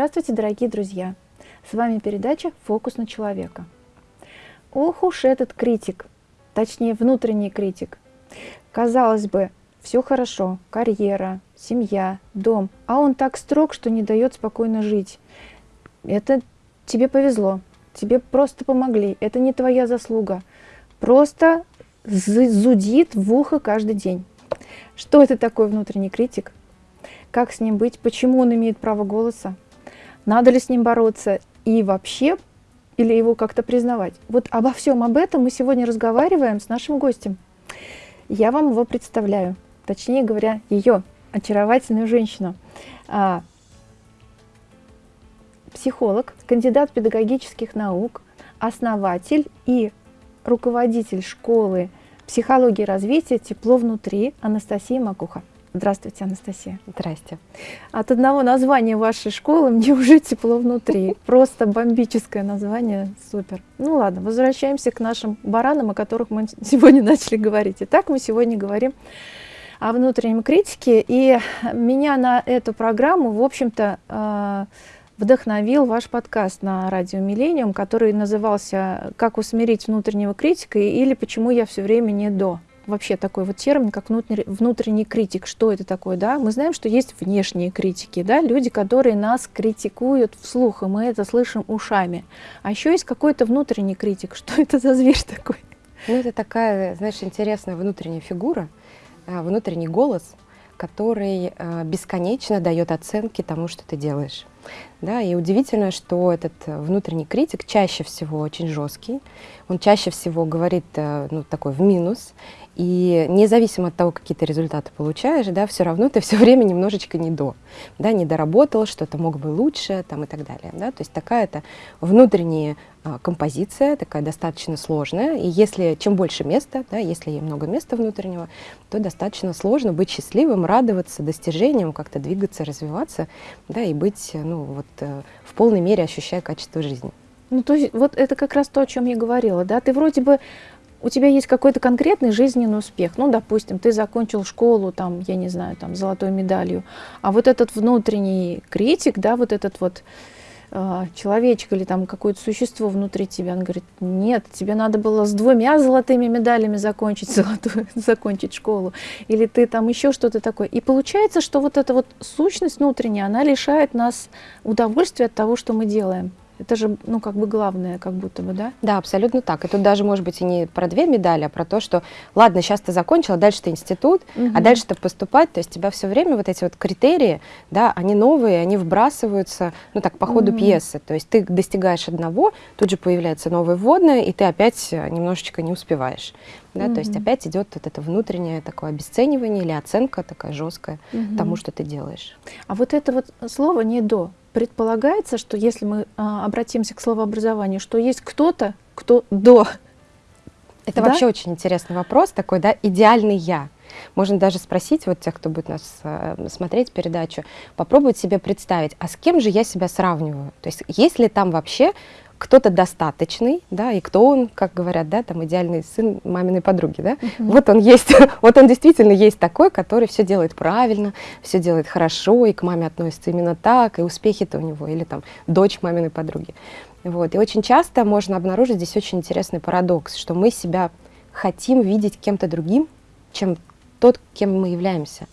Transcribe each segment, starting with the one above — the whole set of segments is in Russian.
Здравствуйте, дорогие друзья! С вами передача «Фокус на человека». Ох уж этот критик, точнее внутренний критик. Казалось бы, все хорошо, карьера, семья, дом, а он так строг, что не дает спокойно жить. Это тебе повезло, тебе просто помогли, это не твоя заслуга. Просто зудит в ухо каждый день. Что это такое внутренний критик? Как с ним быть? Почему он имеет право голоса? Надо ли с ним бороться и вообще, или его как-то признавать. Вот обо всем об этом мы сегодня разговариваем с нашим гостем. Я вам его представляю, точнее говоря, ее, очаровательную женщину. А, психолог, кандидат педагогических наук, основатель и руководитель школы психологии развития «Тепло внутри» Анастасия Макуха. Здравствуйте, Анастасия. Здрасте. От одного названия вашей школы мне уже тепло внутри. Просто бомбическое название, супер. Ну ладно, возвращаемся к нашим баранам, о которых мы сегодня начали говорить. Итак, мы сегодня говорим о внутреннем критике. И меня на эту программу, в общем-то, э, вдохновил ваш подкаст на радио Миллениум, который назывался «Как усмирить внутреннего критика» или «Почему я все время не до» вообще такой вот термин, как внутренний, внутренний критик. Что это такое? Да? Мы знаем, что есть внешние критики, да? люди, которые нас критикуют вслух, и мы это слышим ушами. А еще есть какой-то внутренний критик. Что это за зверь такой? Ну, это такая, знаешь, интересная внутренняя фигура, а, внутренний голос, который а, бесконечно дает оценки тому, что ты делаешь. Да, и удивительно, что этот внутренний критик чаще всего очень жесткий, он чаще всего говорит э, ну, такой в минус, и независимо от того, какие ты результаты получаешь, да, все равно ты все время немножечко не до, да, не доработал, что-то мог бы лучше там, и так далее. Да. То есть такая-то внутренняя а, композиция, такая достаточно сложная. И если чем больше места, да, если много места внутреннего, то достаточно сложно быть счастливым, радоваться достижениям, как-то двигаться, развиваться, да, и быть ну, вот, э, в полной мере ощущая качество жизни. Ну, то есть вот это как раз то, о чем я говорила, да, ты вроде бы у тебя есть какой-то конкретный жизненный успех. Ну, допустим, ты закончил школу, там, я не знаю, там, золотой медалью, а вот этот внутренний критик, да, вот этот вот э, человечек или там какое-то существо внутри тебя, он говорит, нет, тебе надо было с двумя золотыми медалями закончить, золотую, закончить школу, или ты там еще что-то такое. И получается, что вот эта вот сущность внутренняя, она лишает нас удовольствия от того, что мы делаем. Это же, ну, как бы главное, как будто бы, да? Да, абсолютно так. И тут даже, может быть, и не про две медали, а про то, что, ладно, сейчас ты закончила, дальше ты институт, угу. а дальше ты поступать, то есть тебя все время вот эти вот критерии, да, они новые, они вбрасываются, ну, так, по ходу угу. пьесы. То есть ты достигаешь одного, тут же появляется новое вводное, и ты опять немножечко не успеваешь. Да, mm то есть опять идет вот это внутреннее такое обесценивание или оценка такая жесткая mm тому, что ты делаешь. А вот это вот слово не до, предполагается, что если мы а, обратимся к словообразованию, что есть кто-то, кто до. Это да? вообще очень интересный вопрос такой, да, идеальный я. Можно даже спросить вот тех, кто будет нас э, смотреть передачу, попробовать себе представить, а с кем же я себя сравниваю? То есть есть ли там вообще кто-то достаточный, да, и кто он, как говорят, да, там идеальный сын маминой подруги, да, -huh. вот он есть, вот он действительно есть такой, который все делает правильно, все делает хорошо, и к маме относится именно так, и успехи-то у него, или там дочь маминой подруги. Вот, и очень часто можно обнаружить здесь очень интересный парадокс, что мы себя хотим видеть кем-то другим, чем тот, кем мы являемся.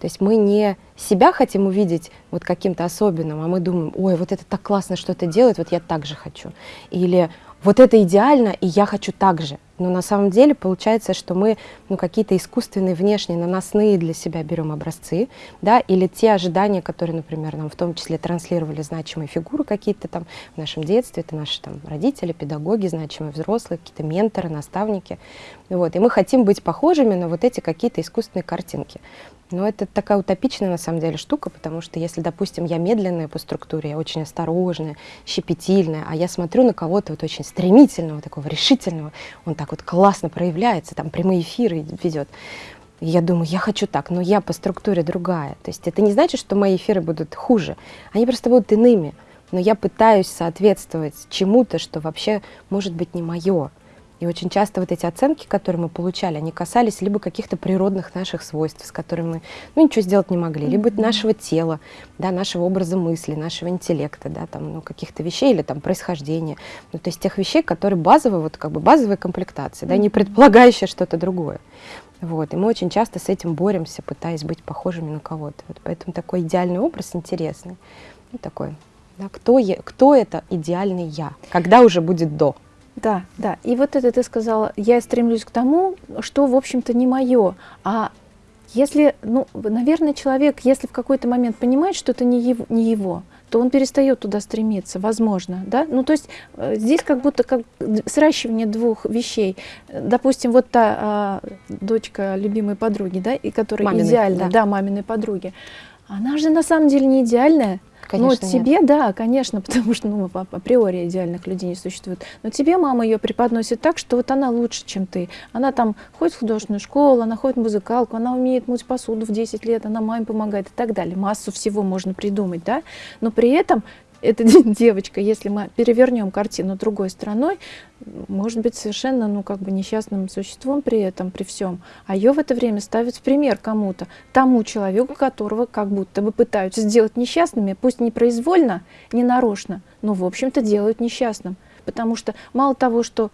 То есть мы не себя хотим увидеть вот каким-то особенным, а мы думаем, ой, вот это так классно что это делает, вот я так же хочу. Или вот это идеально, и я хочу так же. Но на самом деле получается, что мы ну, какие-то искусственные, внешние, наносные для себя берем образцы, да, или те ожидания, которые, например, нам в том числе транслировали значимые фигуры какие-то там в нашем детстве, это наши там родители, педагоги, значимые взрослые, какие-то менторы, наставники. Вот, и мы хотим быть похожими на вот эти какие-то искусственные картинки. Но это такая утопичная на самом деле штука, потому что если, допустим, я медленная по структуре, я очень осторожная, щепетильная, а я смотрю на кого-то вот очень стремительного, такого решительного, он так вот классно проявляется, там прямые эфиры ведет. И я думаю, я хочу так, но я по структуре другая. То есть это не значит, что мои эфиры будут хуже, они просто будут иными. Но я пытаюсь соответствовать чему-то, что вообще может быть не мое. И очень часто вот эти оценки, которые мы получали, они касались либо каких-то природных наших свойств, с которыми мы ну, ничего сделать не могли, либо нашего тела, да, нашего образа мысли, нашего интеллекта, да, там, ну, каких-то вещей или там происхождения. Ну, то есть тех вещей, которые базовые, вот как бы базовые комплектации, да, не предполагающие что-то другое. Вот, и мы очень часто с этим боремся, пытаясь быть похожими на кого-то. Вот поэтому такой идеальный образ интересный. Ну, такой, да, кто, я, кто это идеальный я? Когда уже будет до? Да, да. И вот это ты сказала, я стремлюсь к тому, что, в общем-то, не мое. А если, ну, наверное, человек, если в какой-то момент понимает, что это не его, не его то он перестает туда стремиться, возможно, да? Ну, то есть э, здесь как будто как сращивание двух вещей. Допустим, вот та э, дочка любимой подруги, да, и которая маминой, идеальна, да. да, маминой подруги, она же на самом деле не идеальная, Конечно, ну, тебе, нет. да, конечно, потому что ну, априори идеальных людей не существует. Но тебе мама ее преподносит так, что вот она лучше, чем ты. Она там ходит в художественную школу, она ходит в музыкалку, она умеет мыть посуду в 10 лет, она маме помогает и так далее. Массу всего можно придумать, да. Но при этом эта девочка, если мы перевернем картину другой стороной, может быть совершенно, ну, как бы несчастным существом при этом, при всем. А ее в это время ставят в пример кому-то, тому человеку, которого как будто бы пытаются сделать несчастными, пусть не произвольно, не нарочно, но, в общем-то, делают несчастным. Потому что мало того, что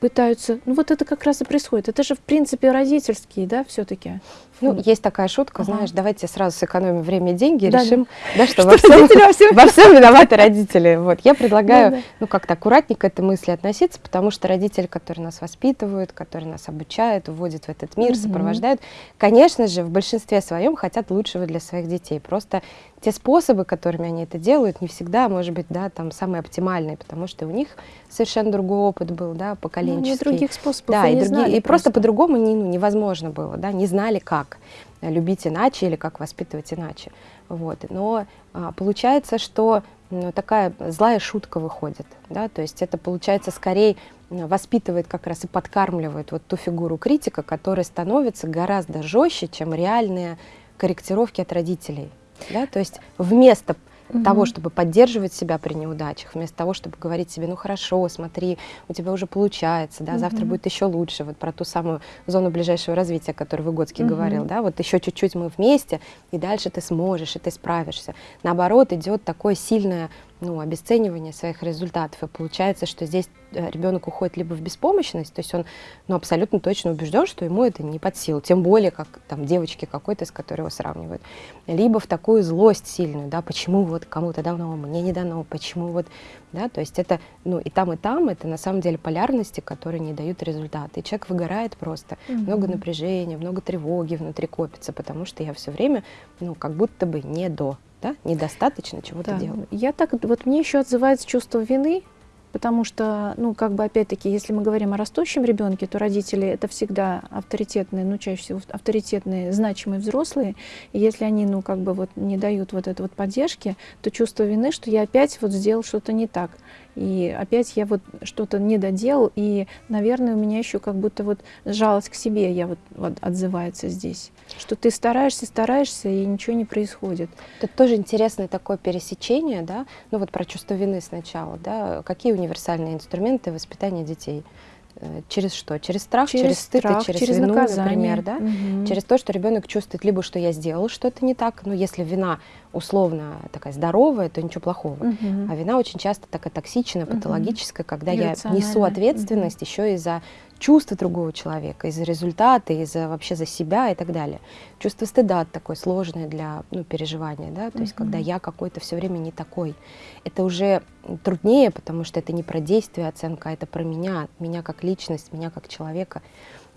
пытаются... Ну вот это как раз и происходит. Это же, в принципе, родительские, да, все-таки. Ну, есть такая шутка, ага. знаешь, давайте сразу сэкономим время и деньги и да, решим, да, да что, что во, всем, во, всем... во всем виноваты родители. Вот. Я предлагаю, да, да. ну, как-то аккуратненько к этой мысли относиться, потому что родители, которые нас воспитывают, которые нас обучают, вводят в этот мир, угу. сопровождают, конечно же, в большинстве своем хотят лучшего для своих детей. Просто те способы, которыми они это делают, не всегда, может быть, да, там самые оптимальные, потому что у них совершенно другой опыт был, да, поколенческий. Ну, других способов да, и, и, другие, знали и просто, просто по-другому не, ну, невозможно было, да, не знали как любить иначе или как воспитывать иначе. Вот. Но а, получается, что ну, такая злая шутка выходит, да, то есть это получается скорее воспитывает как раз и подкармливает вот ту фигуру критика, которая становится гораздо жестче, чем реальные корректировки от родителей. Да? То есть вместо угу. того, чтобы поддерживать себя при неудачах, вместо того, чтобы говорить себе, ну хорошо, смотри, у тебя уже получается, да, угу. завтра будет еще лучше, вот про ту самую зону ближайшего развития, о которой Выгодский угу. говорил, да, вот еще чуть-чуть мы вместе, и дальше ты сможешь, и ты справишься. Наоборот, идет такое сильное ну, обесценивание своих результатов. И получается, что здесь э, ребенок уходит либо в беспомощность, то есть он ну, абсолютно точно убежден, что ему это не под силу, тем более как там девочки какой-то, с которой его сравнивают, либо в такую злость сильную, да, почему вот кому-то дано, мне не дано, почему вот, да, то есть это, ну, и там, и там, это на самом деле полярности, которые не дают результата. И человек выгорает просто, mm -hmm. много напряжения, много тревоги внутри копится, потому что я все время, ну, как будто бы не до, да? недостаточно чего-то да. делаю. Я так, вот мне еще отзывается чувство вины, потому что, ну, как бы опять-таки, если мы говорим о растущем ребенке, то родители это всегда авторитетные, ну, чаще всего авторитетные, значимые взрослые, и если они, ну, как бы вот не дают вот этой вот поддержки, то чувство вины, что я опять вот сделал что-то не так. И опять я вот что-то не доделал, и, наверное, у меня еще как будто вот жалость к себе я вот, вот отзывается здесь. Что ты стараешься, стараешься, и ничего не происходит. Это тоже интересное такое пересечение, да, ну вот про чувство вины сначала, да, какие универсальные инструменты воспитания детей? Э, через что? Через страх, через, через стыд страх, через, через вину, наказание. например, да? Угу. Через то, что ребенок чувствует либо, что я сделал что-то не так, ну, если вина условно такая здоровая, то ничего плохого. Угу. А вина очень часто такая токсичная, патологическая, угу. когда я несу ответственность угу. еще и за чувства другого человека, из-за результата, из-за вообще за себя и так далее. Чувство стыда такое сложное для ну, переживания, да, то -hmm. есть когда я какой-то все время не такой. Это уже труднее, потому что это не про действие оценка, а это про меня, меня как личность, меня как человека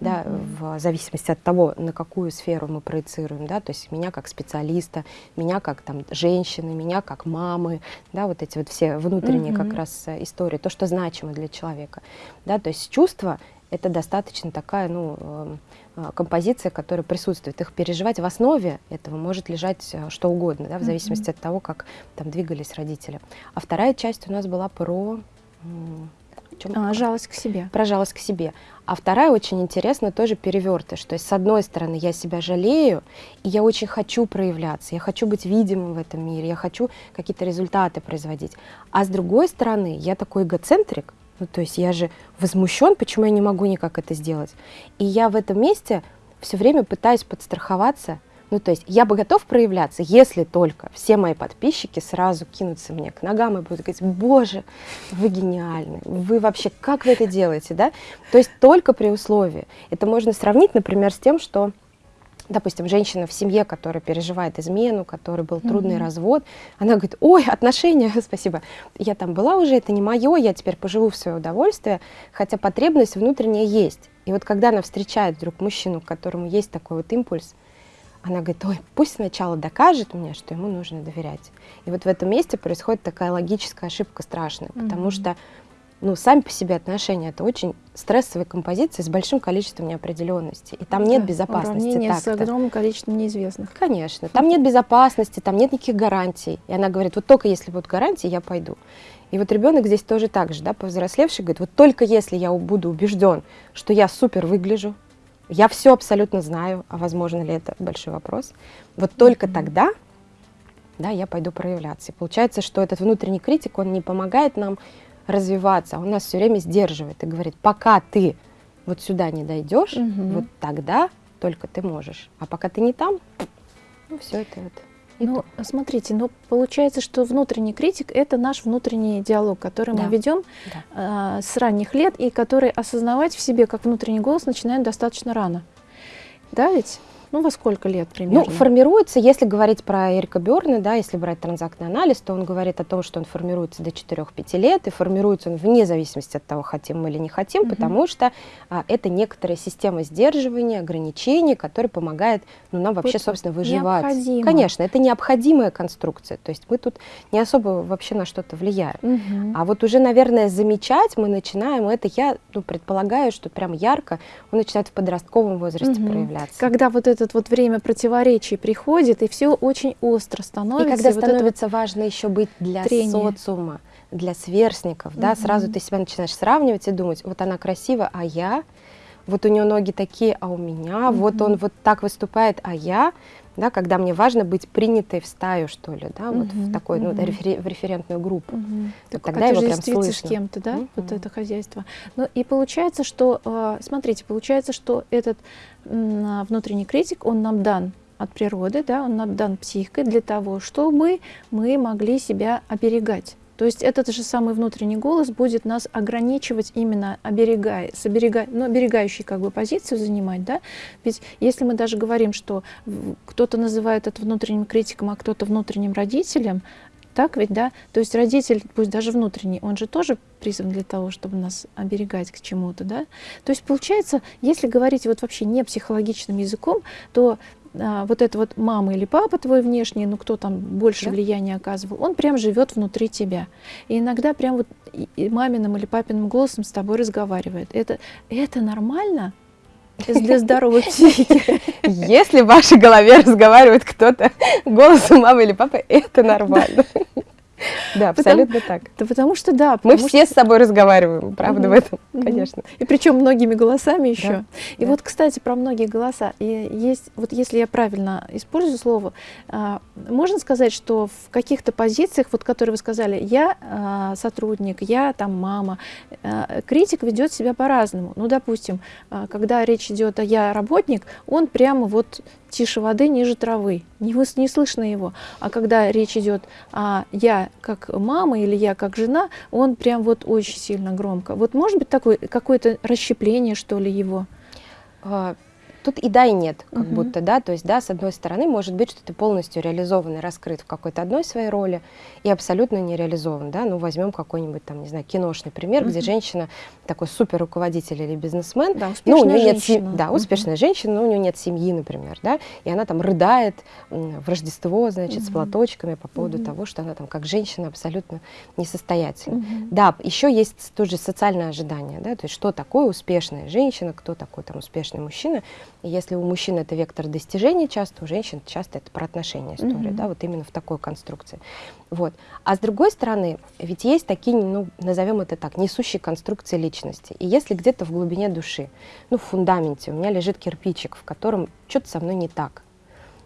да, в зависимости от того, на какую сферу мы проецируем, да, то есть меня как специалиста, меня как там женщины, меня как мамы, да, вот эти вот все внутренние как раз э, истории, то, что значимо для человека, да, то есть чувства это достаточно такая, ну, эм, э, композиция, которая присутствует. Их переживать в основе этого может лежать э, что угодно, да, в зависимости mm -hmm. от того, как там двигались родители. А вторая часть у нас была про... Чем? А, жалость к себе. Про жалость к себе. А вторая очень интересная, тоже перевертыш. То есть, с одной стороны, я себя жалею, и я очень хочу проявляться, я хочу быть видимым в этом мире, я хочу какие-то результаты производить. А с другой стороны, я такой эгоцентрик, Ну, то есть я же возмущен, почему я не могу никак это сделать. И я в этом месте все время пытаюсь подстраховаться. Ну, то есть я бы готов проявляться, если только все мои подписчики сразу кинутся мне к ногам и будут говорить, боже, вы гениальны, вы вообще, как вы это делаете, да? То есть только при условии. Это можно сравнить, например, с тем, что допустим, женщина в семье, которая переживает измену, который был трудный mm-hmm. развод, она говорит, ой, отношения, спасибо, я там была уже, это не мое, я теперь поживу в свое удовольствие, хотя потребность внутренняя есть. И вот когда она встречает вдруг мужчину, которому есть такой вот импульс, она говорит, ой, пусть сначала докажет мне, что ему нужно доверять. И вот в этом месте происходит такая логическая ошибка страшная, mm-hmm. потому что ну, сами по себе отношения это очень стрессовая композиция с большим количеством неопределенности. И там да, нет безопасности. Уравнение с огромным количеством неизвестных. Конечно. Там нет безопасности, там нет никаких гарантий. И она говорит, вот только если будут гарантии, я пойду. И вот ребенок здесь тоже так же, да, повзрослевший, говорит, вот только если я буду убежден, что я супер выгляжу, я все абсолютно знаю, а возможно ли это большой вопрос, вот только тогда, да, я пойду проявляться. И получается, что этот внутренний критик, он не помогает нам развиваться, он нас все время сдерживает и говорит, пока ты вот сюда не дойдешь, угу. вот тогда только ты можешь. А пока ты не там, ну все это вот. Ну, смотрите, ну получается, что внутренний критик это наш внутренний диалог, который да. мы ведем да. э, с ранних лет и который осознавать в себе как внутренний голос начинаем достаточно рано. Да, ведь? Ну, во сколько лет примерно? Ну, формируется, если говорить про Эрика Берна, да, если брать транзактный анализ, то он говорит о том, что он формируется до 4-5 лет, и формируется он вне зависимости от того, хотим мы или не хотим, угу. потому что а, это некоторая система сдерживания, ограничений, которая помогает ну, нам вообще, вот собственно, выживать. Необходимо. Конечно, это необходимая конструкция, то есть мы тут не особо вообще на что-то влияем. Угу. А вот уже, наверное, замечать мы начинаем, это я ну, предполагаю, что прям ярко он начинает в подростковом возрасте угу. проявляться. Когда вот это это вот время противоречий приходит, и все очень остро становится. И когда и становится вот важно еще быть для трение. социума, для сверстников, да, сразу ты себя начинаешь сравнивать и думать, вот она красива, а я, вот у нее ноги такие, а у меня, mm вот он вот так выступает, а я, да, когда мне важно быть принятой в стаю, что ли, да, вот в такой, ну, рефер, в референтную группу. Вот так, тогда его прям слышно. с кем-то, да, вот это хозяйство. Ну, и получается, что, а, смотрите, получается, что этот внутренний критик, он нам дан от природы, да, он нам дан психикой для того, чтобы мы могли себя оберегать. То есть этот же самый внутренний голос будет нас ограничивать именно оберегая, с оберегая, ну, оберегающей как бы позицию занимать, да? Ведь если мы даже говорим, что кто-то называет это внутренним критиком, а кто-то внутренним родителем, так ведь, да? То есть родитель, пусть даже внутренний, он же тоже призван для того, чтобы нас оберегать к чему-то, да? То есть получается, если говорить вот вообще не психологичным языком, то а, вот это вот мама или папа твой внешний, ну кто там больше да? влияния оказывал, он прям живет внутри тебя. И иногда прям вот и маминым или папиным голосом с тобой разговаривает. Это, это нормально? Для здоровой психики. Если в вашей голове разговаривает кто-то голосом мамы или папы, это нормально. Да, абсолютно потому, так. Да потому что да. Мы все что... с собой разговариваем, правда, в этом, конечно. И причем многими голосами еще. Да, и да. вот, кстати, про многие голоса. И есть, вот если я правильно использую слово, а, можно сказать, что в каких-то позициях, вот которые вы сказали, я а, сотрудник, я там мама, а, критик ведет себя по-разному. Ну, допустим, а, когда речь идет о я работник, он прямо вот тише воды, ниже травы, не, вы, не слышно его. А когда речь идет о я как мама или я как жена, он прям вот очень сильно громко. Вот может быть такое какое-то расщепление, что ли, его? Тут и да, и нет, как угу. будто, да, то есть, да, с одной стороны, может быть, что ты полностью реализован и раскрыт в какой-то одной своей роли и абсолютно не реализован, да, ну, возьмем какой-нибудь там, не знаю, киношный пример, угу. где женщина такой супер руководитель или бизнесмен, да, успешная ну, у нее женщина. нет, да, успешная угу. женщина, но у нее нет семьи, например, да, и она там рыдает в Рождество, значит, угу. с платочками по поводу угу. того, что она там как женщина абсолютно несостоятельна. Угу. Да, еще есть тоже социальное ожидание, да, то есть, что такое успешная женщина, кто такой там успешный мужчина, если у мужчин это вектор достижений часто, у женщин часто это про отношения история, mm-hmm. да, вот именно в такой конструкции. Вот. А с другой стороны, ведь есть такие, ну, назовем это так, несущие конструкции личности. И если где-то в глубине души, ну, в фундаменте у меня лежит кирпичик, в котором что-то со мной не так,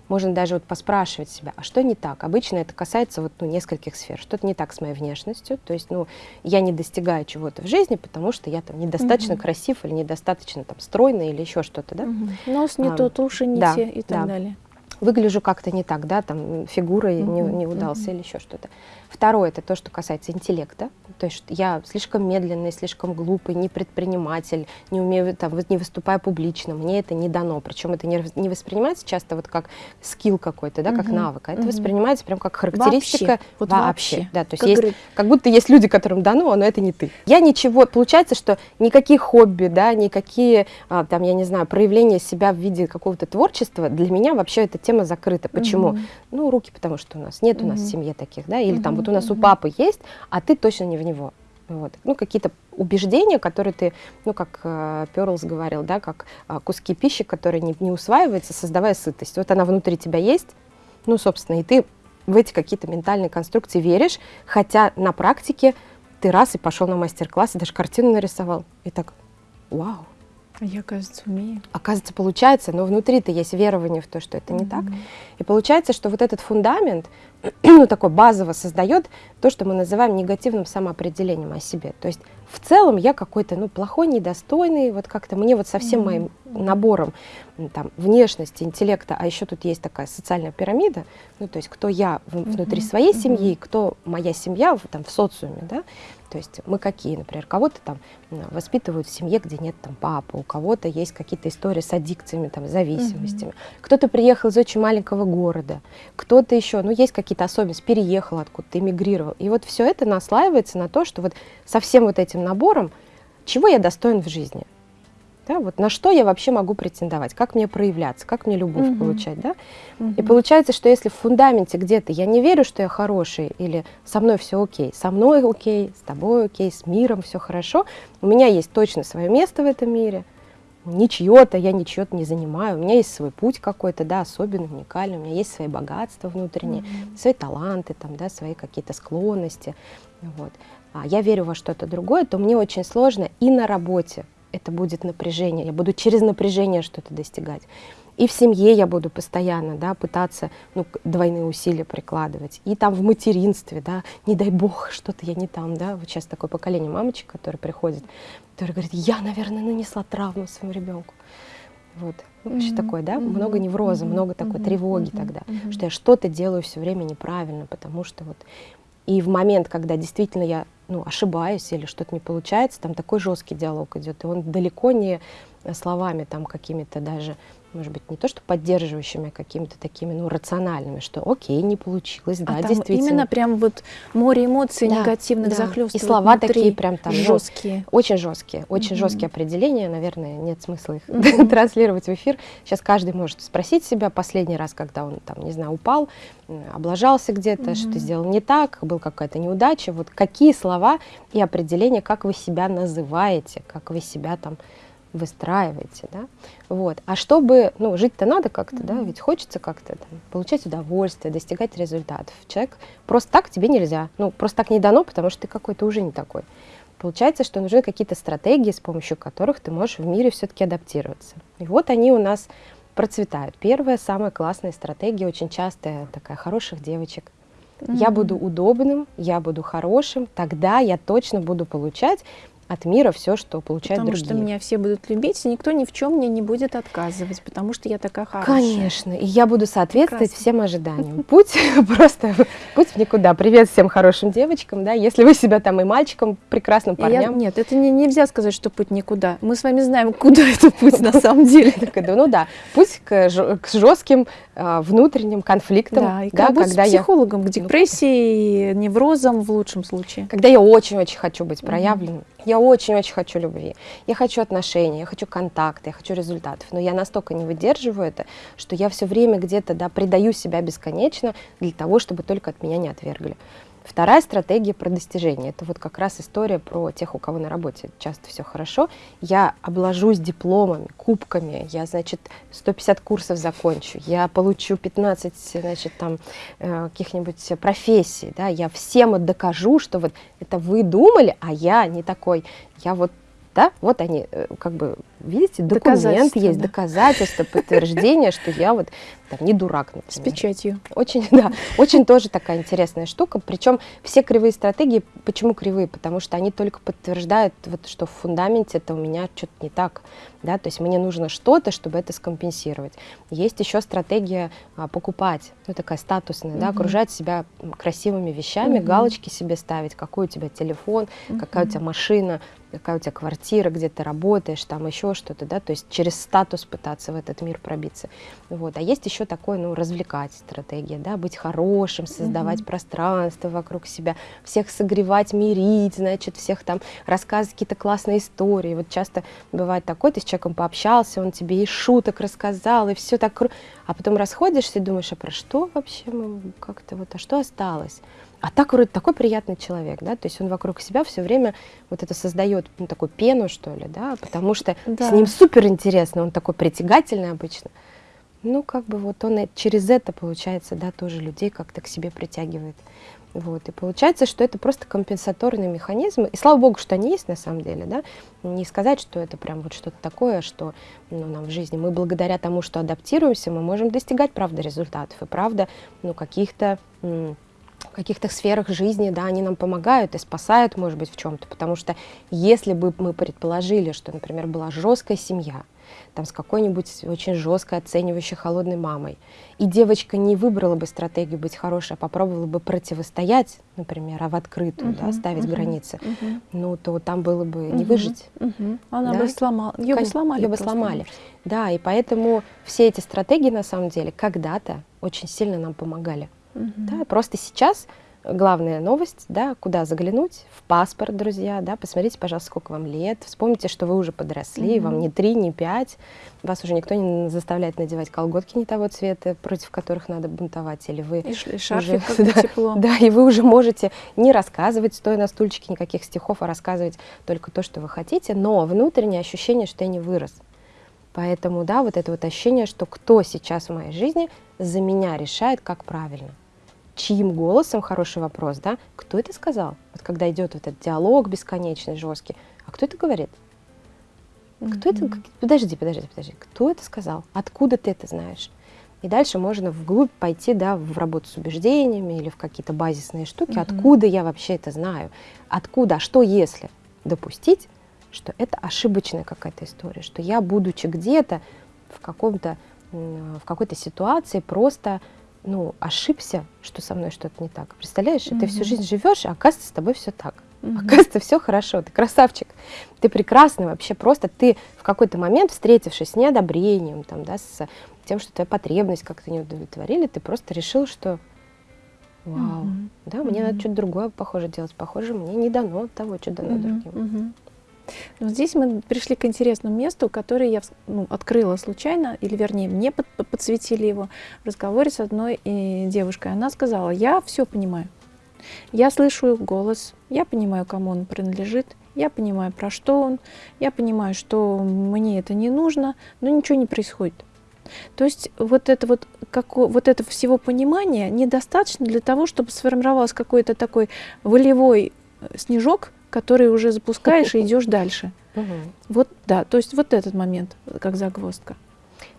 можно даже вот поспрашивать себя, а что не так? Обычно это касается вот, ну, нескольких сфер. Что-то не так с моей внешностью, то есть, ну, я не достигаю чего-то в жизни, потому что я там недостаточно угу. красив или недостаточно там стройный или еще что-то, да? Угу. Нос не а, тот, уши не да, те и так да. далее. Выгляжу как-то не так, да, там фигурой угу, не, не удался угу. или еще что-то. Второе, это то, что касается интеллекта. То есть я слишком медленный, слишком глупый, не предприниматель, не умею, там, не выступаю публично, мне это не дано. Причем это не, не воспринимается часто вот как скилл какой-то, да, как угу, навык, а это угу. воспринимается прям как характеристика вообще. Вот вообще. вообще. Да, то есть, как, есть говорит... как будто есть люди, которым дано, но это не ты. Я ничего, получается, что никакие хобби, да, никакие, а, там, я не знаю, проявления себя в виде какого-то творчества, для меня вообще эта тема закрыта. Почему? Угу. Ну, руки, потому что у нас нет угу. у нас в семье таких, да, или угу. там вот у нас у папы есть, а ты точно не в него. Вот. Ну, какие-то убеждения, которые ты, ну, как э, Перлс говорил, да, как э, куски пищи, которые не, не усваиваются, создавая сытость. Вот она внутри тебя есть, ну, собственно, и ты в эти какие-то ментальные конструкции веришь, хотя на практике ты раз и пошел на мастер-класс, и даже картину нарисовал. И так, вау, а я, кажется, умею. Оказывается, получается, но внутри-то есть верование в то, что это не mm-hmm. так. И получается, что вот этот фундамент, ну, такой базово создает то, что мы называем негативным самоопределением о себе. То есть в целом я какой-то, ну, плохой, недостойный, вот как-то мне вот со всем моим набором там, внешности, интеллекта, а еще тут есть такая социальная пирамида, ну, то есть кто я внутри mm-hmm. своей семьи, кто моя семья в, там, в социуме, да, то есть мы какие, например, кого-то там воспитывают в семье, где нет там папы, у кого-то есть какие-то истории с аддикциями, там, зависимостями. Кто-то приехал из очень маленького города, кто-то еще, ну, есть какие-то особенности, переехал откуда-то, эмигрировал. И вот все это наслаивается на то, что вот со всем вот этим набором, чего я достоин в жизни – да, вот на что я вообще могу претендовать, как мне проявляться, как мне любовь угу. получать, да? Угу. И получается, что если в фундаменте где-то я не верю, что я хороший, или со мной все окей, со мной окей, с тобой окей, с миром все хорошо, у меня есть точно свое место в этом мире, не чье-то, я ничего-то не занимаю, у меня есть свой путь какой-то, да, особенный, уникальный, у меня есть свои богатства внутренние, mm-hmm. свои таланты, там, да, свои какие-то склонности, вот. А я верю во что-то другое, то мне очень сложно и на работе это будет напряжение, я буду через напряжение что-то достигать. И в семье я буду постоянно да, пытаться ну, двойные усилия прикладывать. И там в материнстве, да, не дай бог, что-то я не там. Да. Вот сейчас такое поколение мамочек, которые приходят, которые говорят, я, наверное, нанесла травму своему ребенку. Вот. Ну, вообще mm-hmm. такое, да, mm-hmm. много невроза, mm-hmm. много такой mm-hmm. тревоги mm-hmm. тогда, mm-hmm. что я что-то делаю все время неправильно, потому что вот... И в момент, когда действительно я ну, ошибаюсь или что-то не получается, там такой жесткий диалог идет, и он далеко не словами там какими-то даже может быть, не то что поддерживающими, а какими-то такими, ну, рациональными, что окей, не получилось, да, а там действительно. именно прям вот море эмоций да, негативных да. захлестывает И слова внутри. такие прям там жесткие. Ну, очень жесткие, очень mm-hmm. жесткие определения, наверное, нет смысла их mm-hmm. транслировать в эфир. Сейчас каждый может спросить себя последний раз, когда он там, не знаю, упал, облажался где-то, mm-hmm. что сделал не так, был какая-то неудача, вот какие слова и определения, как вы себя называете, как вы себя там выстраиваете, да, вот. А чтобы, ну, жить-то надо как-то, mm-hmm. да, ведь хочется как-то получать удовольствие, достигать результатов. Человек просто так тебе нельзя, ну, просто так не дано, потому что ты какой-то уже не такой. Получается, что нужны какие-то стратегии, с помощью которых ты можешь в мире все-таки адаптироваться. И вот они у нас процветают. Первая, самая классная стратегия, очень частая, такая хороших девочек. Mm-hmm. Я буду удобным, я буду хорошим, тогда я точно буду получать от мира все, что получают потому другие. Потому что меня все будут любить, и никто ни в чем мне не будет отказывать, потому что я такая хорошая. Конечно, и я буду соответствовать Прекрасно. всем ожиданиям. Путь просто, путь в никуда. Привет всем хорошим девочкам, да, если вы себя там и мальчикам, прекрасным парням. Я, нет, это не, нельзя сказать, что путь никуда. Мы с вами знаем, куда это путь на самом деле. Ну да, путь к жестким а, внутренним конфликтам. Да, и да, когда с психологом, я... к депрессии, неврозам в лучшем случае. Когда я очень-очень хочу быть проявленным, я очень-очень хочу любви, я хочу отношений, я хочу контакта, я хочу результатов, но я настолько не выдерживаю это, что я все время где-то да, предаю себя бесконечно для того, чтобы только от меня не отвергли. Вторая стратегия про достижение. Это вот как раз история про тех, у кого на работе часто все хорошо. Я обложусь дипломами, кубками, я, значит, 150 курсов закончу, я получу 15, значит, там, э, каких-нибудь профессий, да, я всем докажу, что вот это вы думали, а я не такой, я вот да, вот они, э, как бы, видите, документ есть, да. доказательство, подтверждение, что я вот там, не дурак, например. С печатью. Очень, да, очень тоже такая интересная штука. Причем все кривые стратегии, почему кривые? Потому что они только подтверждают, вот, что в фундаменте это у меня что-то не так. Да? То есть мне нужно что-то, чтобы это скомпенсировать. Есть еще стратегия а, покупать, ну такая статусная, угу. да, окружать себя красивыми вещами, угу. галочки себе ставить, какой у тебя телефон, угу. какая у тебя машина, какая у тебя квартира, где ты работаешь, там еще что-то, да, то есть через статус пытаться в этот мир пробиться. Вот. А есть еще такое, ну, развлекать стратегия, да, быть хорошим, создавать mm-hmm. пространство вокруг себя, всех согревать, мирить, значит, всех там рассказывать какие-то классные истории. Вот часто бывает такое, ты с человеком пообщался, он тебе и шуток рассказал, и все так, а потом расходишься и думаешь, а про что вообще мы как-то вот, а что осталось? А так вроде такой приятный человек, да, то есть он вокруг себя все время вот это создает ну, такую пену, что ли, да, потому что да. с ним супер интересно, он такой притягательный обычно. Ну, как бы вот он через это, получается, да, тоже людей как-то к себе притягивает. Вот, и получается, что это просто компенсаторный механизм. И слава богу, что они есть на самом деле, да. Не сказать, что это прям вот что-то такое, что ну, нам в жизни. Мы благодаря тому, что адаптируемся, мы можем достигать, правда, результатов. И правда, ну, каких-то каких-то сферах жизни, да, они нам помогают и спасают, может быть, в чем-то. Потому что если бы мы предположили, что, например, была жесткая семья, там с какой-нибудь очень жесткой, оценивающей, холодной мамой, и девочка не выбрала бы стратегию быть хорошей, а попробовала бы противостоять, например, а в открытую, uh-huh, да, ставить uh-huh, границы, uh-huh. ну, то там было бы не выжить. Uh-huh. Она да? бы сломала, ее бы сломали. Ее бы сломали. Да, и поэтому все эти стратегии, на самом деле, когда-то очень сильно нам помогали. Угу. Да, просто сейчас главная новость, да, куда заглянуть, в паспорт, друзья, да, посмотрите, пожалуйста, сколько вам лет, вспомните, что вы уже подросли, mm вам не три, не пять, вас уже никто не заставляет надевать колготки не того цвета, против которых надо бунтовать, или вы... И шарфик, уже, да, тепло. Да, и вы уже можете не рассказывать, стоя на стульчике, никаких стихов, а рассказывать только то, что вы хотите, но внутреннее ощущение, что я не вырос. Поэтому, да, вот это вот ощущение, что кто сейчас в моей жизни за меня решает, как правильно чьим голосом, хороший вопрос, да, кто это сказал? Вот когда идет вот этот диалог бесконечный, жесткий, а кто это говорит? Кто mm-hmm. это? Подожди, подожди, подожди. Кто это сказал? Откуда ты это знаешь? И дальше можно вглубь пойти, да, в работу с убеждениями или в какие-то базисные штуки. Mm-hmm. Откуда я вообще это знаю? Откуда? А что если допустить, что это ошибочная какая-то история, что я, будучи где-то в каком-то в какой-то ситуации, просто ну, ошибся, что со мной что-то не так. Представляешь, угу. ты всю жизнь живешь, а оказывается, с тобой все так. Угу. Оказывается, все хорошо, ты красавчик, ты прекрасный вообще, просто ты в какой-то момент, встретившись с неодобрением, там, да, с тем, что твоя потребность как-то не удовлетворили, ты просто решил, что вау, угу. да, мне угу. надо что-то другое, похоже, делать, похоже, мне не дано того, что дано угу. другим. Угу. Но здесь мы пришли к интересному месту, которое я ну, открыла случайно, или вернее, мне под, подсветили его в разговоре с одной э, девушкой. Она сказала, я все понимаю. Я слышу голос, я понимаю, кому он принадлежит, я понимаю, про что он, я понимаю, что мне это не нужно, но ничего не происходит. То есть вот это вот, как, вот это всего понимания недостаточно для того, чтобы сформировался какой-то такой волевой э, снежок, который уже запускаешь и идешь дальше. Вот, да, то есть вот этот момент, как загвоздка.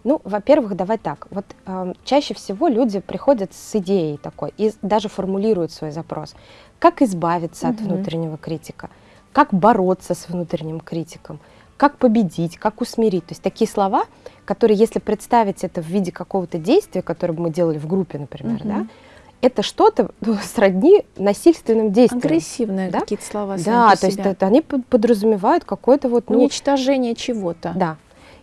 Ну, во-первых, давай так. Вот э, чаще всего люди приходят с идеей такой и даже формулируют свой запрос. Как избавиться угу. от внутреннего критика? Как бороться с внутренним критиком? Как победить? Как усмирить? То есть такие слова, которые, если представить это в виде какого-то действия, которое бы мы делали в группе, например, угу. да, это что-то ну, сродни насильственным действиям. Агрессивные да? какие-то слова. Да, то есть это, они подразумевают какое-то вот... Ну, Уничтожение чего-то. Да.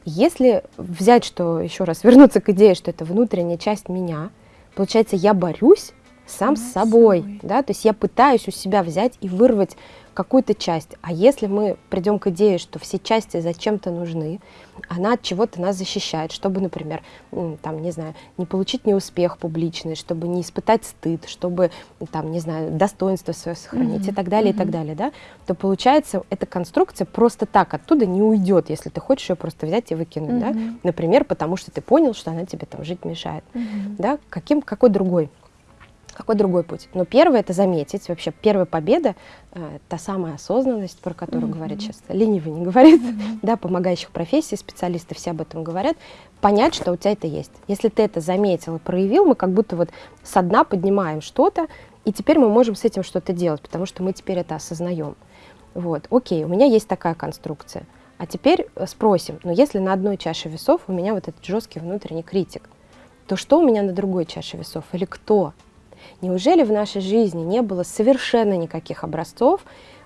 Если взять, что, еще раз, вернуться к идее, что это внутренняя часть меня, получается, я борюсь сам, сам с собой, собой, да, то есть я пытаюсь у себя взять и вырвать какую-то часть. А если мы придем к идее, что все части зачем-то нужны, она от чего-то нас защищает, чтобы, например, там, не знаю, не получить неуспех публичный, чтобы не испытать стыд, чтобы, там, не знаю, достоинство свое сохранить mm-hmm. и так далее, mm-hmm. и так далее, да, то получается, эта конструкция просто так оттуда не уйдет, если ты хочешь ее просто взять и выкинуть, mm-hmm. да, например, потому что ты понял, что она тебе там жить мешает, mm-hmm. да, каким, какой другой Какой другой путь? Но первый это заметить. Вообще первая победа э, та самая осознанность, про которую mm-hmm. говорят сейчас. Ленивый не говорит, mm-hmm. да, помогающих профессий, специалисты все об этом говорят. Понять, что у тебя это есть. Если ты это заметил и проявил, мы как будто вот со дна поднимаем что-то, и теперь мы можем с этим что-то делать, потому что мы теперь это осознаем. Вот, окей, у меня есть такая конструкция. А теперь э, спросим, но если на одной чаше весов у меня вот этот жесткий внутренний критик, то что у меня на другой чаше весов или кто? Неужели в нашей жизни не было совершенно никаких образцов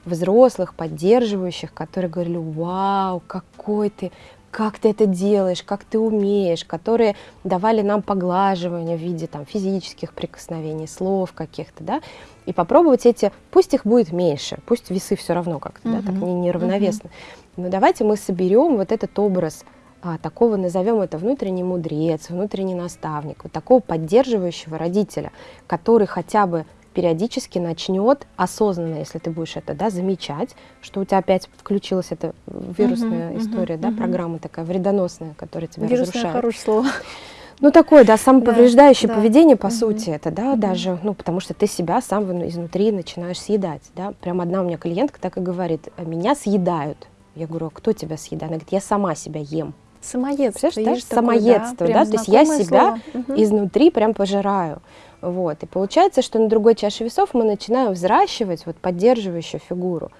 взрослых, поддерживающих, которые говорили, вау, какой ты, как ты это делаешь, как ты умеешь, которые давали нам поглаживание в виде там, физических прикосновений, слов каких-то, да, и попробовать эти, пусть их будет меньше, пусть весы все равно как-то, uh-huh. да, так не, неравновесно, uh-huh. но давайте мы соберем вот этот образ а, такого, назовем это внутренний мудрец, внутренний наставник, вот такого поддерживающего родителя, который хотя бы периодически начнет осознанно, если ты будешь это да, замечать, что у тебя опять включилась эта вирусная uh-huh, история, uh-huh, да, uh-huh. программа такая вредоносная, которая тебя Вирусное разрушает. хорошее слово. Ну, такое, да, самоповреждающее да, поведение, да. по угу. сути, это, да, угу. даже, ну, потому что ты себя сам изнутри начинаешь съедать, да. Прям одна у меня клиентка так и говорит, меня съедают. Я говорю, а кто тебя съедает? Она говорит, я сама себя ем. Самоедство. Да? Самоедство, да, да? то есть я себя слово. изнутри прям пожираю. Вот. И получается, что на другой чаше весов мы начинаем взращивать вот поддерживающую фигуру.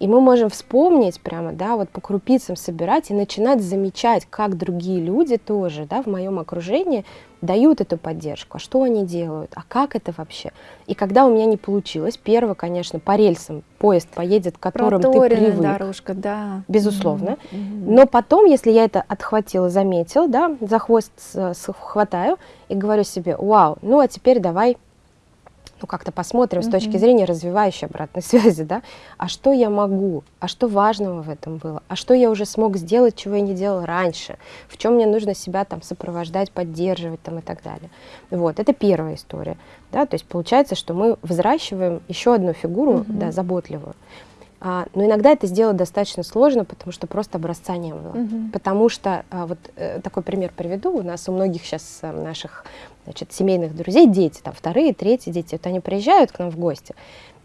И мы можем вспомнить прямо, да, вот по крупицам собирать и начинать замечать, как другие люди тоже, да, в моем окружении дают эту поддержку, а что они делают, а как это вообще. И когда у меня не получилось, первое, конечно, по рельсам поезд поедет, к которым ты привык. дорожка, да. Безусловно. Mm-hmm. Но потом, если я это отхватила, заметила, да, за хвост хватаю и говорю себе, вау, ну а теперь давай ну, как-то посмотрим mm-hmm. с точки зрения развивающей обратной связи, да, а что я могу, а что важного в этом было, а что я уже смог сделать, чего я не делал раньше, в чем мне нужно себя там сопровождать, поддерживать там и так далее. Вот, это первая история, да, то есть получается, что мы взращиваем еще одну фигуру, mm-hmm. да, заботливую. А, но иногда это сделать достаточно сложно, потому что просто образца не было. Угу. Потому что, а, вот э, такой пример приведу, у нас у многих сейчас а, наших значит, семейных друзей дети, там вторые, третьи дети, вот они приезжают к нам в гости,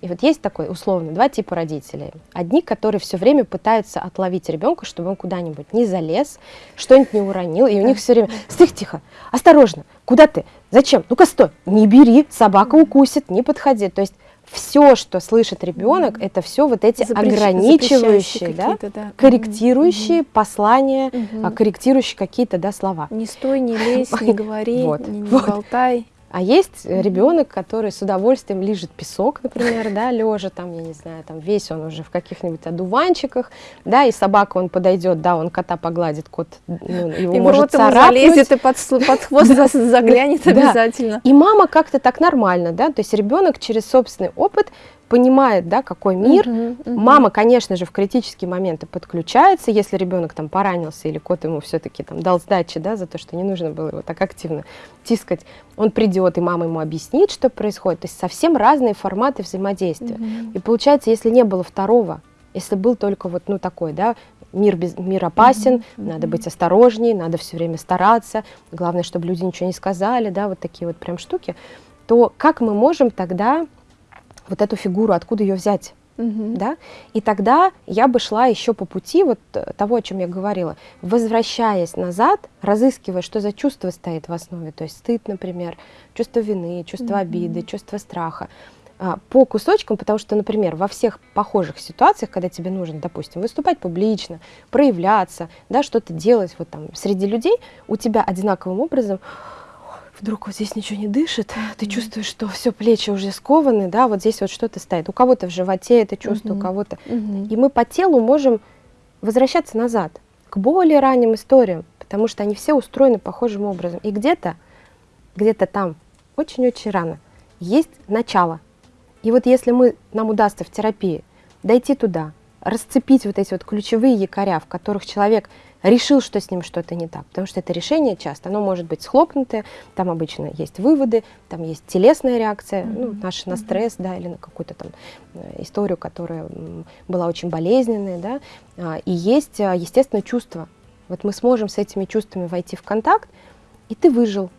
и вот есть такой, условно, два типа родителей. Одни, которые все время пытаются отловить ребенка, чтобы он куда-нибудь не залез, что-нибудь не уронил, и у них все время, тихо, тихо, осторожно, куда ты, зачем, ну-ка стой, не бери, собака укусит, не подходи. То есть все, что слышит ребенок, mm-hmm. это все вот эти Запрещ... ограничивающие, да, да, корректирующие mm-hmm. послания, mm-hmm. корректирующие какие-то да, слова. Не стой, не лезь, не говори, вот, не, не вот. болтай. А есть mm-hmm. ребенок, который с удовольствием лежит песок, например, да, лежа там, я не знаю, там весь он уже в каких-нибудь одуванчиках, да, и собака он подойдет, да, он кота погладит, кот ну, его и может царапнуть. залезет и под, под хвост заглянет обязательно. И мама как-то так нормально, да, то есть ребенок через собственный опыт понимает, да, какой мир. Uh-huh, uh-huh. Мама, конечно же, в критические моменты подключается, если ребенок там поранился или кот ему все-таки там дал сдачи, да, за то, что не нужно было его так активно тискать, он придет и мама ему объяснит, что происходит. То есть совсем разные форматы взаимодействия. Uh-huh. И получается, если не было второго, если был только вот, ну, такой, да, мир, без, мир опасен, mm-hmm. надо быть осторожней, надо все время стараться, главное, чтобы люди ничего не сказали, да, вот такие вот прям штуки, то как мы можем тогда вот эту фигуру, откуда ее взять. Угу. Да? И тогда я бы шла еще по пути вот э, того, о чем я говорила, возвращаясь назад, разыскивая, что за чувство стоит в основе, то есть стыд, например, чувство вины, чувство угу. обиды, чувство страха, а, по кусочкам, потому что, например, во всех похожих ситуациях, когда тебе нужно, допустим, выступать публично, проявляться, да, что-то делать вот там среди людей, у тебя одинаковым образом вдруг вот здесь ничего не дышит, mm-hmm. ты чувствуешь, что все плечи уже скованы, да, вот здесь вот что-то стоит. У кого-то в животе это чувство, mm-hmm. у кого-то. Mm-hmm. И мы по телу можем возвращаться назад к более ранним историям, потому что они все устроены похожим образом. И где-то, где-то там, очень-очень рано, есть начало. И вот если мы, нам удастся в терапии дойти туда, расцепить вот эти вот ключевые якоря, в которых человек решил, что с ним что-то не так. Потому что это решение часто, оно может быть схлопнутое, там обычно есть выводы, там есть телесная реакция, mm-hmm. ну, наша на стресс, да, или на какую-то там э, историю, которая была очень болезненная, да, а, и есть, а, естественно, чувства. Вот мы сможем с этими чувствами войти в контакт, и ты выжил,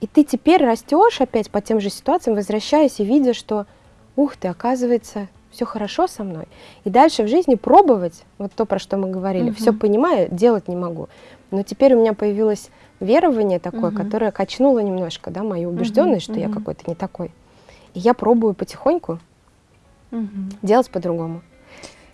И ты теперь растешь опять по тем же ситуациям, возвращаясь и видя, что, ух ты, оказывается, все хорошо со мной. И дальше в жизни пробовать, вот то, про что мы говорили, угу. все понимаю, делать не могу. Но теперь у меня появилось верование такое, угу. которое качнуло немножко, да, мою убежденность, угу. что угу. я какой-то не такой. И я пробую потихоньку угу. делать по-другому.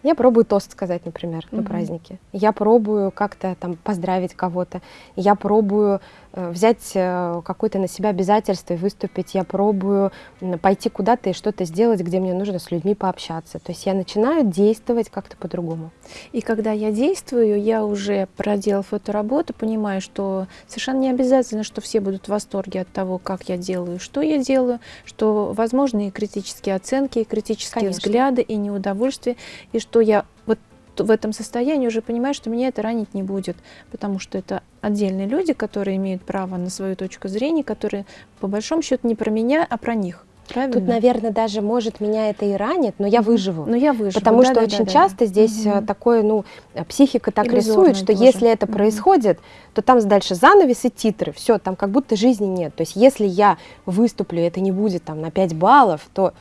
Я пробую тост сказать, например, mm-hmm. на празднике. Я пробую как-то там поздравить кого-то. Я пробую э, взять э, какое-то на себя обязательство и выступить. Я пробую э, пойти куда-то и что-то сделать, где мне нужно с людьми пообщаться. То есть я начинаю действовать как-то по-другому. И когда я действую, я уже проделав эту работу, понимаю, что совершенно не обязательно, что все будут в восторге от того, как я делаю, что я делаю, что возможны и критические оценки, и критические Конечно. взгляды, и неудовольствие, и что что я вот в этом состоянии уже понимаю, что меня это ранить не будет, потому что это отдельные люди, которые имеют право на свою точку зрения, которые по большому счету не про меня, а про них. Правильно? Тут, наверное, даже может меня это и ранит, но я выживу. Но я выживу. Потому да, что да, очень да, часто да. здесь угу. такое, ну, психика так Иллюзорное рисует, что тоже. если это угу. происходит, то там дальше занавес и титры, все, там как будто жизни нет. То есть если я выступлю, это не будет там на 5 баллов, то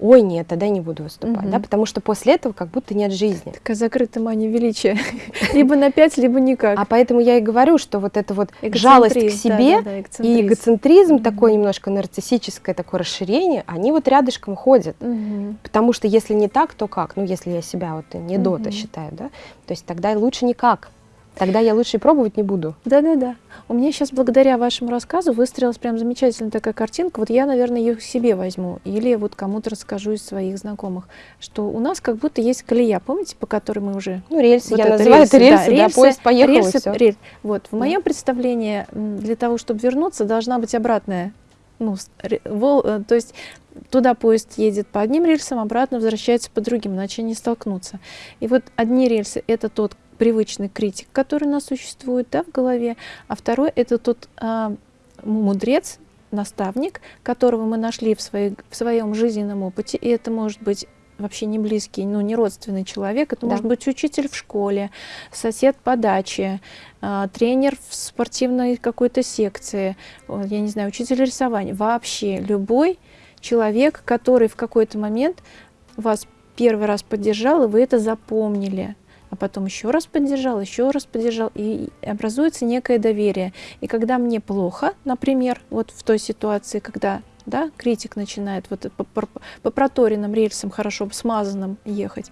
ой, нет, тогда не буду выступать, угу. да, потому что после этого как будто нет жизни. Такая закрытая мания величия, либо на пять, либо никак. А поэтому я и говорю, что вот эта вот жалость к себе да, да, да, и эгоцентризм, такое немножко нарциссическое такое расширение, они вот рядышком ходят, потому что если не так, то как? Ну, если я себя вот не дота считаю, да, то есть тогда лучше никак. Тогда я лучше и пробовать не буду. Да-да-да. У меня сейчас благодаря вашему рассказу выстроилась прям замечательная такая картинка. Вот я, наверное, ее себе возьму или вот кому-то расскажу из своих знакомых, что у нас как будто есть колея, помните, по которой мы уже... Ну, рельсы, вот я это, называю рельсы, это рельсы, да, рельсы, да, поезд поехал рельсы, и Рельс. Вот, в да. моем представлении для того, чтобы вернуться, должна быть обратная ну, вол, э, то есть туда поезд едет по одним рельсам, обратно возвращается по другим, иначе не столкнутся. И вот одни рельсы — это тот привычный критик, который у нас существует да, в голове, а второй это тот а, мудрец, наставник, которого мы нашли в, своей, в своем жизненном опыте, и это может быть вообще не близкий, ну, не родственный человек, это да. может быть учитель в школе, сосед по даче, э, тренер в спортивной какой-то секции, я не знаю, учитель рисования, вообще любой человек, который в какой-то момент вас первый раз поддержал, и вы это запомнили а потом еще раз поддержал, еще раз поддержал, и образуется некое доверие. И когда мне плохо, например, вот в той ситуации, когда да, критик начинает вот по, по, по проторенным рельсам, хорошо смазанным ехать,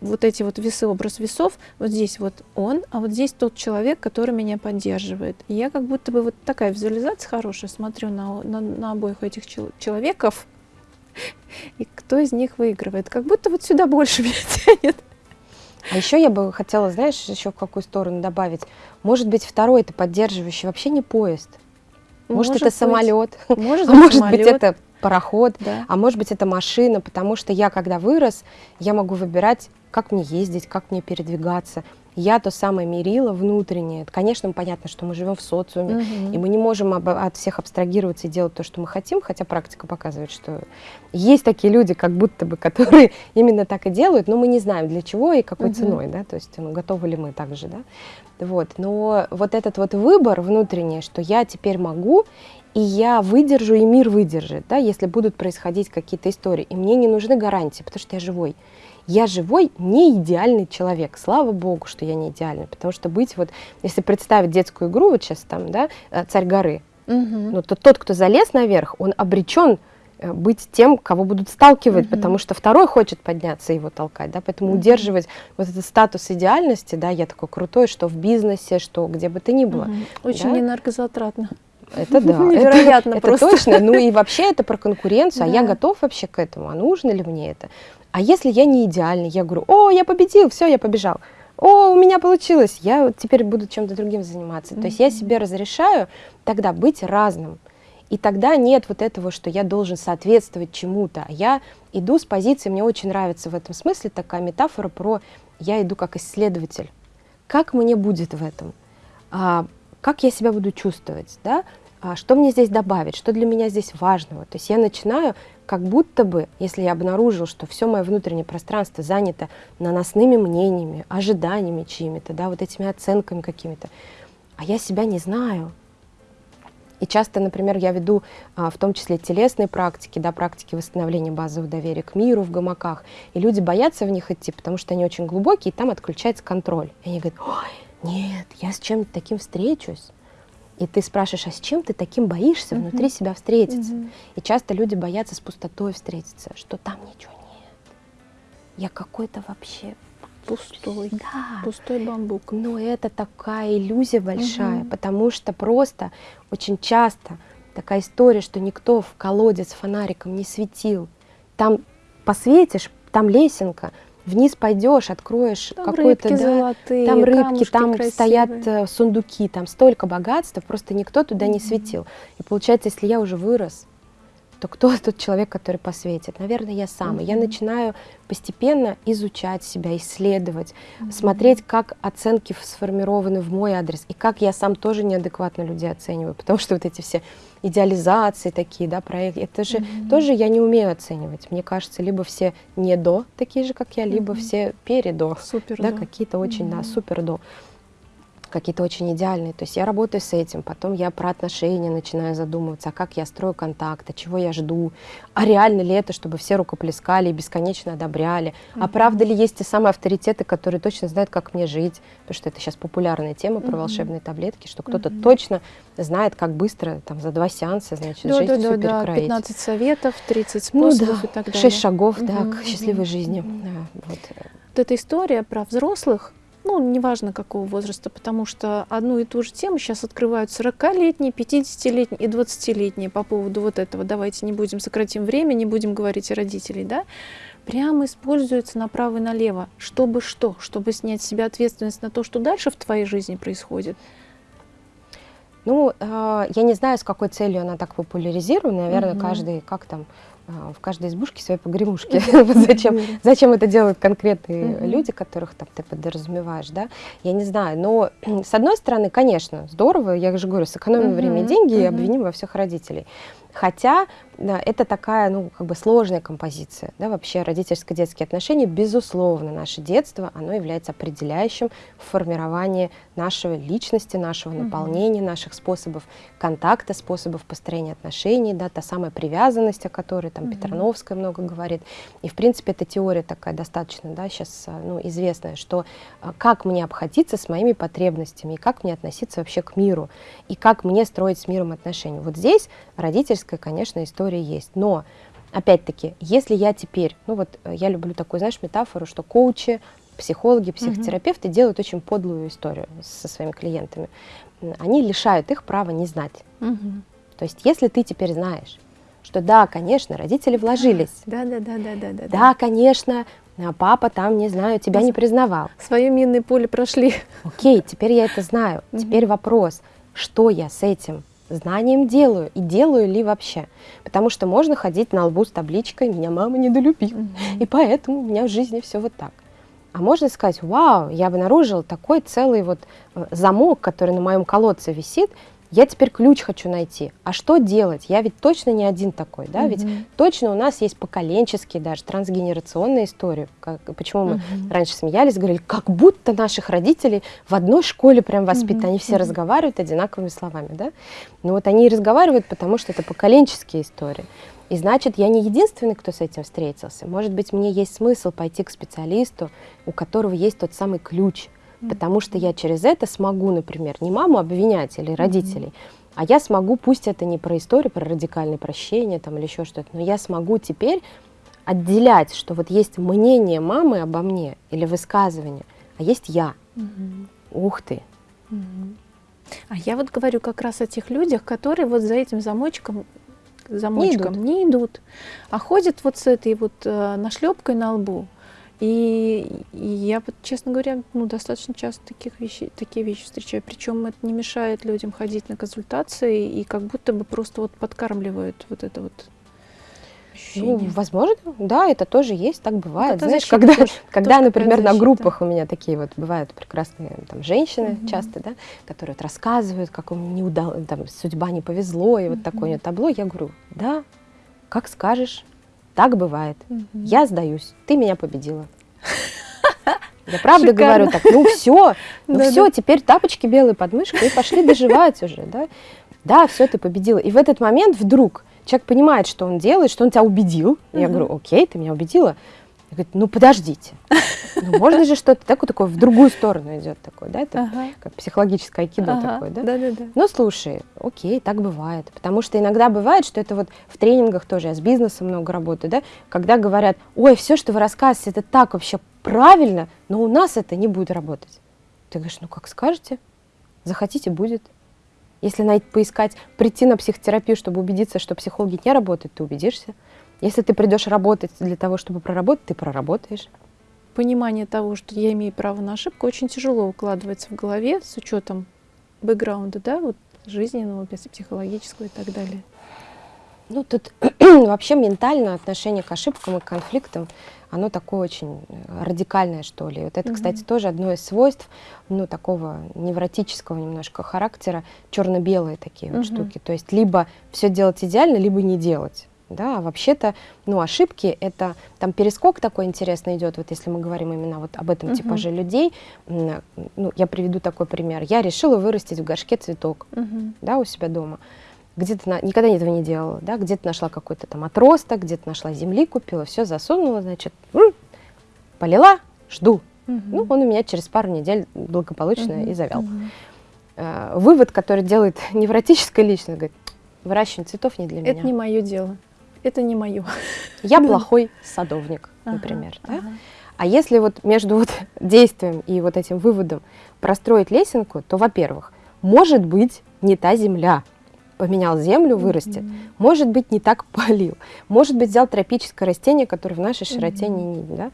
вот эти вот весы, образ весов, вот здесь вот он, а вот здесь тот человек, который меня поддерживает. И я как будто бы вот такая визуализация хорошая, смотрю на, на, на обоих этих чел человеков, и кто из них выигрывает. Как будто вот сюда больше меня тянет. А еще я бы хотела, знаешь, еще в какую сторону добавить. Может быть, второй это поддерживающий вообще не поезд. Может, может это быть. самолет, может, а может быть это пароход, да. а может быть это машина, потому что я, когда вырос, я могу выбирать, как мне ездить, как мне передвигаться. Я то самое мерила внутреннее. Конечно, понятно, что мы живем в социуме, угу. и мы не можем об, от всех абстрагироваться и делать то, что мы хотим, хотя практика показывает, что есть такие люди, как будто бы, которые именно так и делают, но мы не знаем для чего и какой угу. ценой, да, то есть ну, готовы ли мы так же, да. Вот. Но вот этот вот выбор внутренний, что я теперь могу, и я выдержу, и мир выдержит, да, если будут происходить какие-то истории. И мне не нужны гарантии, потому что я живой я живой, не идеальный человек. Слава богу, что я не идеальный, потому что быть вот, если представить детскую игру, вот сейчас там, да, э, царь горы, угу. ну, то тот, кто залез наверх, он обречен э, быть тем, кого будут сталкивать, угу. потому что второй хочет подняться и его толкать, да, поэтому угу. удерживать вот этот статус идеальности, да, я такой крутой, что в бизнесе, что где бы то ни было. Угу. Очень да? энергозатратно. Это да. Невероятно это, просто. Это точно. Ну и вообще это про конкуренцию, а я готов вообще к этому, а нужно ли мне это? А если я не идеальный, я говорю, о, я победил, все, я побежал. О, у меня получилось, я теперь буду чем-то другим заниматься. Mm-hmm. То есть я себе разрешаю тогда быть разным. И тогда нет вот этого, что я должен соответствовать чему-то. А я иду с позиции, мне очень нравится в этом смысле такая метафора про я иду как исследователь. Как мне будет в этом? А, как я себя буду чувствовать? Да? А что мне здесь добавить? Что для меня здесь важного? То есть я начинаю как будто бы, если я обнаружил, что все мое внутреннее пространство занято наносными мнениями, ожиданиями чьими-то, да, вот этими оценками какими-то, а я себя не знаю, И часто, например, я веду а, в том числе телесные практики, да, практики восстановления базового доверия к миру в гамаках, и люди боятся в них идти, потому что они очень глубокие, и там отключается контроль. И они говорят, ой, нет, я с чем-то таким встречусь. И ты спрашиваешь, а с чем ты таким боишься uh-huh. внутри себя встретиться? Uh-huh. И часто люди боятся с пустотой встретиться, что там ничего нет. Я какой-то вообще пустой, да. пустой бамбук. Но это такая иллюзия большая, угу. потому что просто очень часто такая история, что никто в колодец фонариком не светил. Там посветишь, там лесенка, вниз пойдешь, откроешь какой-то, да, золотые, там рыбки, там красивые. стоят э, сундуки, там столько богатства, просто никто туда mm-hmm. не светил. И получается, если я уже вырос, то кто тот человек, который посветит? Наверное, я сам. Mm-hmm. я начинаю постепенно изучать себя, исследовать, mm-hmm. смотреть, как оценки сформированы в мой адрес, и как я сам тоже неадекватно людей оцениваю, потому что вот эти все идеализации такие, да, проекты, это же mm-hmm. тоже я не умею оценивать. Мне кажется, либо все не до, такие же, как я, либо mm-hmm. все передо, супер да, какие-то очень, mm-hmm. да, супер до какие-то очень идеальные. То есть я работаю с этим, потом я про отношения начинаю задумываться, а как я строю контакты, чего я жду, а реально ли это, чтобы все рукоплескали и бесконечно одобряли, а правда ли есть те самые авторитеты, которые точно знают, как мне жить, потому что это сейчас популярная тема про волшебные таблетки, что кто-то точно знает, как быстро, там, за два сеанса, значит, да, жизнь да, всю да, перекроить. 15 советов, 30 способов ну, да, и так далее. 6 шагов, да, к счастливой жизни. Да, вот. вот эта история про взрослых, ну, неважно какого возраста, потому что одну и ту же тему сейчас открывают 40-летние, 50-летние и 20-летние по поводу вот этого. Давайте не будем сократим время, не будем говорить о родителей, да? Прямо используется направо и налево. Чтобы что? Чтобы снять с себя ответственность на то, что дальше в твоей жизни происходит. Ну, э, я не знаю, с какой целью она так популяризирована. Наверное, угу. каждый, как там, в каждой избушке свои погремушки. зачем, зачем это делают конкретные люди, которых там ты подразумеваешь, да? Я не знаю. Но с одной стороны, конечно, здорово, я же говорю, сэкономим время и деньги и обвиним во всех родителей. Хотя это такая, ну, как бы сложная композиция, да, вообще родительско-детские отношения, безусловно, наше детство, оно является определяющим в формировании нашей личности, нашего наполнения, наших способов контакта, способов построения отношений, да, та самая привязанность, о которой там mm-hmm. Петрановская много говорит, и, в принципе, эта теория такая достаточно, да, сейчас, а, ну, известная, что а, как мне обходиться с моими потребностями, и как мне относиться вообще к миру, и как мне строить с миром отношения. Вот здесь родительская, конечно, история есть. Но, опять-таки, если я теперь, ну вот э, я люблю такую, знаешь, метафору, что коучи, психологи, психотерапевты mm-hmm. делают очень подлую историю со своими клиентами. Они лишают их права не знать. Mm-hmm. То есть, если ты теперь знаешь, что да, конечно, родители вложились. Да, да, да, да, да, да. Да, конечно, а папа там, не знаю, тебя не признавал. Свое минное поле прошли. Окей, теперь я это знаю. Теперь вопрос, что я с этим знанием делаю и делаю ли вообще. Потому что можно ходить на лбу с табличкой «Меня мама недолюбила», mm-hmm. и поэтому у меня в жизни все вот так. А можно сказать, вау, я обнаружил такой целый вот э, замок, который на моем колодце висит, я теперь ключ хочу найти. А что делать? Я ведь точно не один такой, да? Mm-hmm. Ведь точно у нас есть поколенческие даже трансгенерационные истории. Как, почему мы раньше смеялись, говорили, как будто наших родителей в одной школе прям воспитаны, mm-hmm. они все mm-hmm. разговаривают одинаковыми словами, да? Ну вот они и разговаривают, потому что это поколенческие истории. И значит, я не единственный, кто с этим встретился. Может быть, мне есть смысл пойти к специалисту, у которого есть тот самый ключ, Потому что я через это смогу, например, не маму обвинять или родителей, а я смогу, пусть это не про историю, про радикальное прощение там, или еще что-то, но я смогу теперь отделять, что вот есть мнение мамы обо мне или высказывание, а есть я. Mm-hmm. Ух ты. Mm-hmm. А я вот говорю как раз о тех людях, которые вот за этим замочком замочком не идут, не идут а ходят вот с этой вот э, нашлепкой на лбу. И, и я, честно говоря, ну, достаточно часто таких вещей, такие вещи встречаю. Причем это не мешает людям ходить на консультации и как будто бы просто вот подкармливают вот это вот ощущение. Ну, возможно, да, это тоже есть, так бывает. Это Знаешь, когда, тоже, когда тоже например, на группах у меня такие вот бывают прекрасные там женщины mm-hmm. часто, да, которые вот рассказывают, как им не удалось, там, судьба не повезло, и вот такое табло, я говорю, да, как скажешь, так бывает. Угу. Я сдаюсь. Ты меня победила. Я правда Шикарно. говорю так, ну все, ну все, теперь тапочки белые под мышкой и пошли доживать уже, да. Да, все, ты победила. И в этот момент вдруг человек понимает, что он делает, что он тебя убедил. Uh-huh. Я говорю, окей, ты меня убедила. И говорит, ну подождите, ну, можно же что-то такое, такое в другую сторону идет такое, да, это ага. как психологическое айкидо ага. такое, да? Да, да, да. Ну слушай, окей, так бывает, потому что иногда бывает, что это вот в тренингах тоже, я с бизнесом много работаю, да, когда говорят, ой, все, что вы рассказываете, это так вообще правильно, но у нас это не будет работать. Ты говоришь, ну как скажете, захотите, будет. Если найти, поискать, прийти на психотерапию, чтобы убедиться, что психологи не работают, ты убедишься. Если ты придешь работать для того, чтобы проработать, ты проработаешь. Понимание того, что я имею право на ошибку, очень тяжело укладывается в голове с учетом бэкграунда, да, вот жизненного, психологического и так далее. Ну, тут вообще ментальное отношение к ошибкам и к конфликтам, оно такое очень э, радикальное, что ли. Вот это, mm-hmm. кстати, тоже одно из свойств, ну, такого невротического немножко характера, черно-белые такие mm-hmm. вот штуки. То есть либо все делать идеально, либо не делать. Да, а вообще-то, ну, ошибки — это, там перескок такой интересный идет, вот если мы говорим именно вот об этом uh-huh. типаже людей, ну, я приведу такой пример. Я решила вырастить в горшке цветок, uh-huh. да, у себя дома. Где-то, на, никогда этого не делала, да, где-то нашла какой-то там отросток, где-то нашла земли, купила, все засунула, значит, полила, жду. Uh-huh. Ну, он у меня через пару недель благополучно uh-huh. и завял. Uh-huh. Вывод, который делает невротическая личность, говорит, выращивание цветов не для меня. Это не мое дело это не мое. Я плохой садовник, например. Ага, да? ага. А если вот между вот действием и вот этим выводом простроить лесенку, то, во-первых, может быть не та земля, поменял землю, вырастет. Mm-hmm. Может быть, не так полил. Может быть, взял тропическое растение, которое в нашей широте mm-hmm. не, да?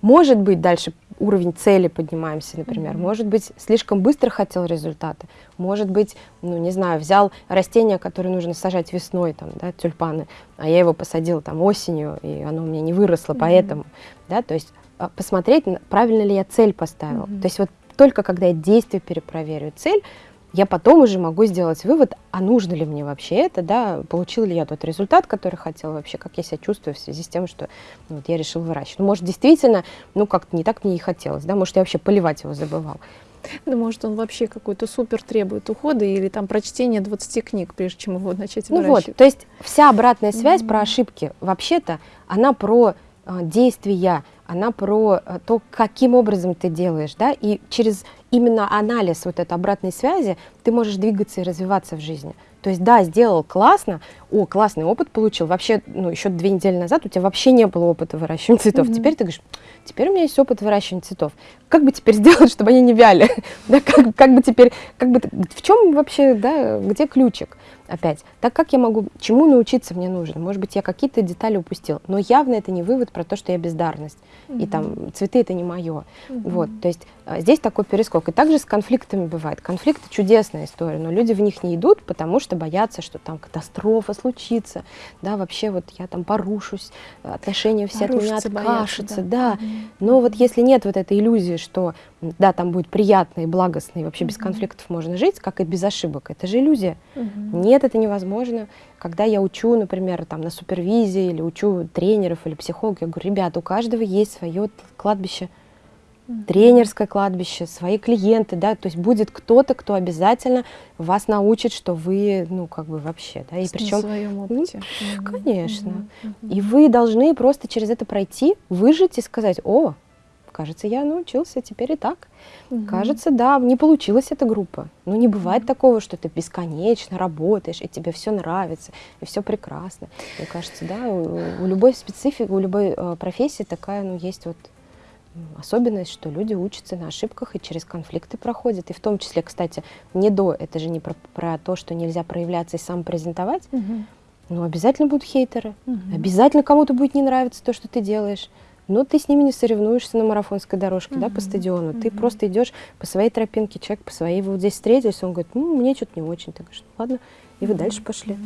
Может быть, дальше уровень цели поднимаемся, например. Mm-hmm. Может быть, слишком быстро хотел результаты. Может быть, ну, не знаю, взял растение, которое нужно сажать весной, там, да, тюльпаны, а я его посадил там осенью, и оно у меня не выросло, mm-hmm. поэтому, да, то есть а, посмотреть, правильно ли я цель поставил. Mm-hmm. То есть вот только когда я действие перепроверю цель, я потом уже могу сделать вывод, а нужно ли мне вообще это, да, получил ли я тот результат, который хотел вообще, как я себя чувствую в связи с тем, что ну, вот, я решил выращивать. Ну, может, действительно, ну, как-то не так мне и хотелось, да, может, я вообще поливать его забывал. Да, может, он вообще какой-то супер требует ухода или там прочтение 20 книг, прежде чем его начать ну выращивать. Ну вот, то есть вся обратная связь mm-hmm. про ошибки, вообще-то, она про э, действия, она про э, то, каким образом ты делаешь, да, и через именно анализ вот этой обратной связи ты можешь двигаться и развиваться в жизни. То есть, да, сделал классно, о, классный опыт получил. Вообще, ну, еще две недели назад у тебя вообще не было опыта выращивания цветов. Mm-hmm. Теперь ты говоришь, теперь у меня есть опыт выращивания цветов. Как бы теперь сделать, чтобы они не вяли? да, как, как бы теперь, как бы, в чем вообще, да, где ключик? Опять, так как я могу, чему научиться мне нужно? Может быть, я какие-то детали упустил, но явно это не вывод про то, что я бездарность, mm-hmm. и там цветы это не мое. Mm-hmm. Вот, то есть а, здесь такой перескок. И также с конфликтами бывает. Конфликты чудесная история, но люди в них не идут, потому что боятся, что там катастрофа случится, да, вообще вот я там порушусь, отношения все Порушится, от меня откашутся, да. да. Mm-hmm. Но вот если нет вот этой иллюзии, что да, там будет приятно и благостно, и вообще mm-hmm. без конфликтов можно жить, как и без ошибок, это же иллюзия. Mm-hmm. Нет, это невозможно. Когда я учу, например, там на супервизии или учу тренеров или психологов, я говорю, ребята, у каждого есть свое кладбище, тренерское кладбище, свои клиенты, да, то есть будет кто-то, кто обязательно вас научит, что вы, ну, как бы вообще, да, и причем... своем опыте. Ну, конечно. Mm-hmm. И вы должны просто через это пройти, выжить и сказать, о, кажется, я научился теперь и так. Угу. Кажется, да, не получилась эта группа. Но не бывает угу. такого, что ты бесконечно работаешь, и тебе все нравится, и все прекрасно. Мне кажется, да, у, у любой специфики, у любой э, профессии такая, ну, есть вот особенность, что люди учатся на ошибках и через конфликты проходят. И в том числе, кстати, не до, это же не про, про то, что нельзя проявляться и самопрезентовать, угу. но обязательно будут хейтеры, угу. обязательно кому-то будет не нравиться то, что ты делаешь но ты с ними не соревнуешься на марафонской дорожке, mm-hmm. да, по стадиону. Mm-hmm. Ты просто идешь по своей тропинке, человек по своей. Вы вот здесь встретились, он говорит, ну, мне что-то не очень. Ты говоришь, ну, ладно, и вы дальше пошли.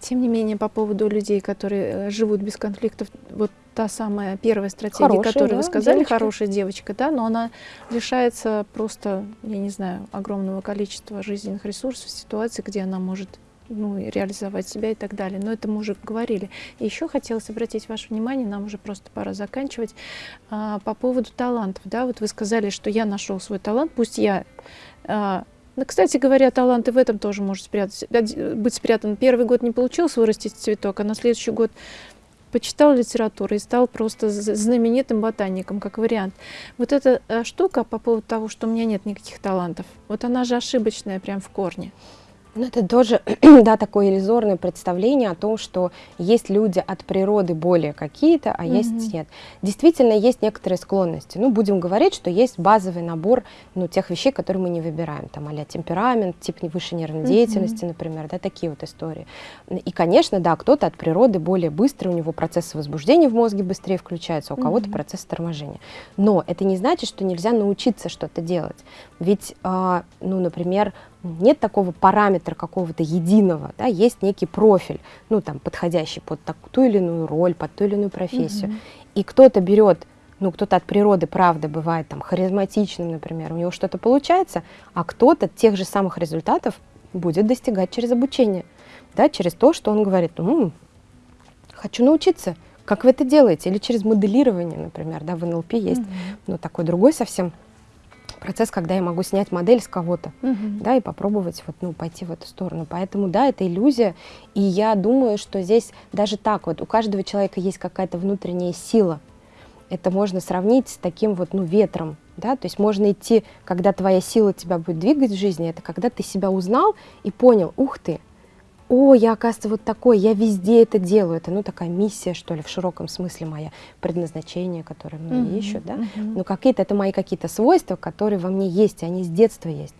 Тем не менее, по поводу людей, которые э, живут без конфликтов, вот та самая первая стратегия, хорошая, которую да, вы сказали, девочка. хорошая девочка, да, но она лишается просто, я не знаю, огромного количества жизненных ресурсов, ситуаций, где она может ну, реализовать себя и так далее. Но это мы уже говорили. Еще хотелось обратить ваше внимание, нам уже просто пора заканчивать, а, по поводу талантов. Да, вот вы сказали, что я нашел свой талант, пусть я а, Ну, кстати говоря, таланты в этом тоже может спрятать, быть спрятан. Первый год не получилось вырастить цветок, а на следующий год почитал литературу и стал просто знаменитым ботаником, как вариант. Вот эта э, штука по поводу того, что у меня нет никаких талантов, вот она же ошибочная прям в корне. Ну, это тоже, да, такое иллюзорное представление о том, что есть люди от природы более какие-то, а mm -hmm. есть нет. Действительно, есть некоторые склонности. Ну, будем говорить, что есть базовый набор, ну, тех вещей, которые мы не выбираем, там, а темперамент, тип высшей нервной mm -hmm. деятельности, например, да, такие вот истории. И, конечно, да, кто-то от природы более быстрый, у него процесс возбуждения в мозге быстрее включается, а у кого-то mm -hmm. процесс торможения. Но это не значит, что нельзя научиться что-то делать. Ведь, э, ну, например, нет такого параметра какого-то единого, да, есть некий профиль, ну, там, подходящий под так, ту или иную роль, под ту или иную профессию. Mm -hmm. И кто-то берет, ну, кто-то от природы, правда, бывает там харизматичным, например, у него что-то получается, а кто-то тех же самых результатов будет достигать через обучение, да, через то, что он говорит, ну, хочу научиться, как вы это делаете, или через моделирование, например, да, в НЛП есть, mm -hmm. ну, такой другой совсем процесс, когда я могу снять модель с кого-то, угу. да, и попробовать вот, ну, пойти в эту сторону. Поэтому, да, это иллюзия, и я думаю, что здесь даже так вот, у каждого человека есть какая-то внутренняя сила. Это можно сравнить с таким вот, ну, ветром, да, то есть можно идти, когда твоя сила тебя будет двигать в жизни, это когда ты себя узнал и понял, ух ты, о, я, оказывается, вот такой, я везде это делаю. Это, ну, такая миссия, что ли, в широком смысле моя, предназначение, которое многие mm -hmm. ищут, да. Mm -hmm. Но какие-то, это мои какие-то свойства, которые во мне есть, они с детства есть.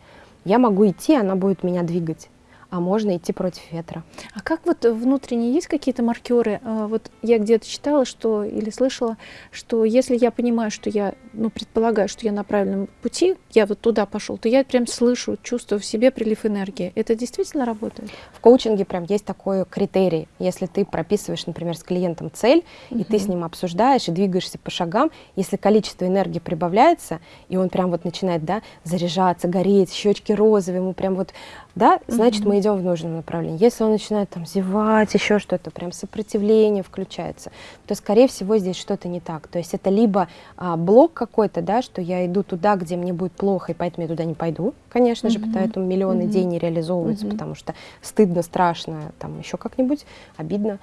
Я могу идти, она будет меня двигать а можно идти против ветра. А как вот внутренне есть какие-то маркеры? А, вот я где-то читала, что или слышала, что если я понимаю, что я, ну, предполагаю, что я на правильном пути, я вот туда пошел, то я прям слышу, чувствую в себе прилив энергии. Это действительно работает? В коучинге прям есть такой критерий. Если ты прописываешь, например, с клиентом цель, угу. и ты с ним обсуждаешь и двигаешься по шагам, если количество энергии прибавляется, и он прям вот начинает, да, заряжаться, гореть, щечки розовые, ему прям вот да, значит, mm -hmm. мы идем в нужном направлении. Если он начинает там зевать, еще что-то, прям сопротивление включается, то, скорее всего, здесь что-то не так. То есть это либо а, блок какой-то, да, что я иду туда, где мне будет плохо, и поэтому я туда не пойду, конечно mm -hmm. же, поэтому миллионы mm -hmm. идей не реализовываются, mm -hmm. потому что стыдно, страшно, там еще как-нибудь, обидно.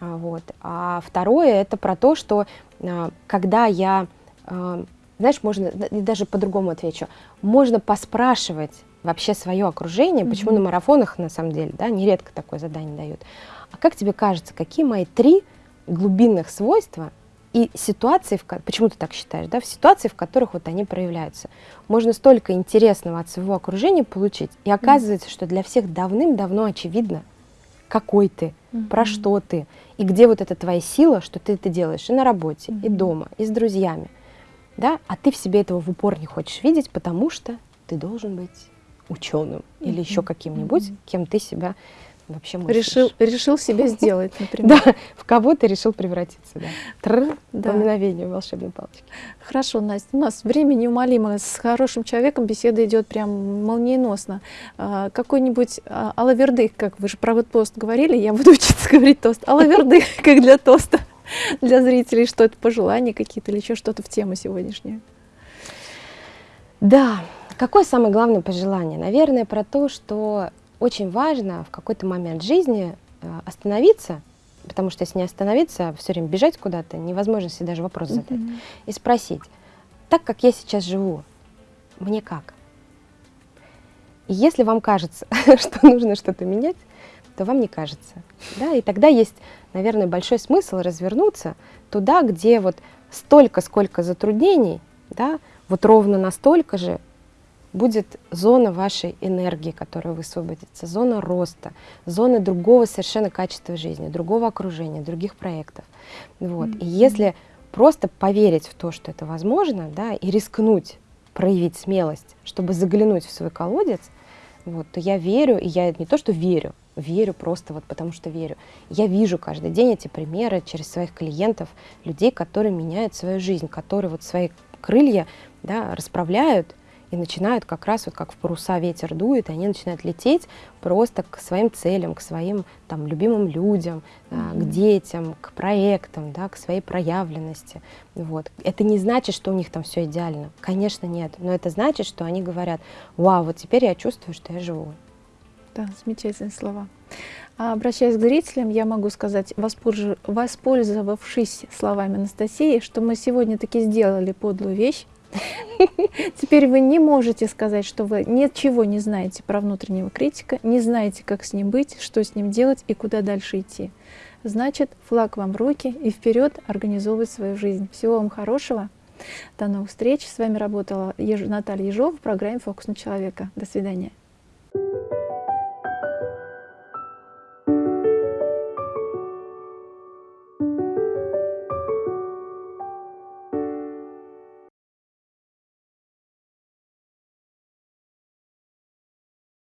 А, вот. а второе, это про то, что а, когда я, а, знаешь, можно, даже по-другому отвечу, можно поспрашивать вообще свое окружение, почему на марафонах, на самом деле, да, нередко такое задание дают. А как тебе кажется, какие мои три глубинных свойства и ситуации, в, почему ты так считаешь, да, в ситуации, в которых вот они проявляются. Можно столько интересного от своего окружения получить, и оказывается, mm-hmm. что для всех давным-давно очевидно, какой ты, mm-hmm. про что ты, и где вот эта твоя сила, что ты это делаешь и на работе, mm-hmm. и дома, и с друзьями, да, а ты в себе этого в упор не хочешь видеть, потому что ты должен быть ученым mm-hmm. или еще каким-нибудь, mm-hmm. кем ты себя вообще мыслишь. Решил, решил себе сделать, например. Да, в кого ты решил превратиться, да. Тр, да. по мгновению волшебной палочки. Хорошо, Настя, у нас время неумолимо. С хорошим человеком беседа идет прям молниеносно. А, какой-нибудь а, алавердых, как вы же про вот тост говорили, я буду учиться говорить тост. Алавердых, как для тоста, для зрителей, что это пожелания какие-то или еще что-то в тему сегодняшнюю. Да, Какое самое главное пожелание? Наверное, про то, что очень важно в какой-то момент жизни э, остановиться, потому что если не остановиться, все время бежать куда-то, невозможно себе даже вопрос задать, mm -hmm. и спросить, так как я сейчас живу, мне как? И если вам кажется, что нужно что-то менять, то вам не кажется. Да? И тогда есть, наверное, большой смысл развернуться туда, где вот столько, сколько затруднений, да, вот ровно настолько же будет зона вашей энергии, которая высвободится, зона роста, зона другого совершенно качества жизни, другого окружения, других проектов. Вот. Mm -hmm. И если просто поверить в то, что это возможно, да, и рискнуть, проявить смелость, чтобы заглянуть в свой колодец, вот, то я верю, и я не то, что верю, верю просто вот потому что верю. Я вижу каждый день эти примеры через своих клиентов, людей, которые меняют свою жизнь, которые вот свои крылья да, расправляют и начинают как раз вот как в паруса ветер дует, и они начинают лететь просто к своим целям, к своим там любимым людям, mm-hmm. к детям, к проектам, да, к своей проявленности. Вот. Это не значит, что у них там все идеально. Конечно, нет. Но это значит, что они говорят, вау, вот теперь я чувствую, что я живу. Да, замечательные слова. А обращаясь к зрителям, я могу сказать, воспользовавшись словами Анастасии, что мы сегодня таки сделали подлую вещь. Теперь вы не можете сказать, что вы ничего не знаете про внутреннего критика, не знаете, как с ним быть, что с ним делать и куда дальше идти. Значит, флаг вам в руки и вперед организовывать свою жизнь. Всего вам хорошего. До новых встреч. С вами работала Наталья Ежова в программе «Фокус на человека». До свидания.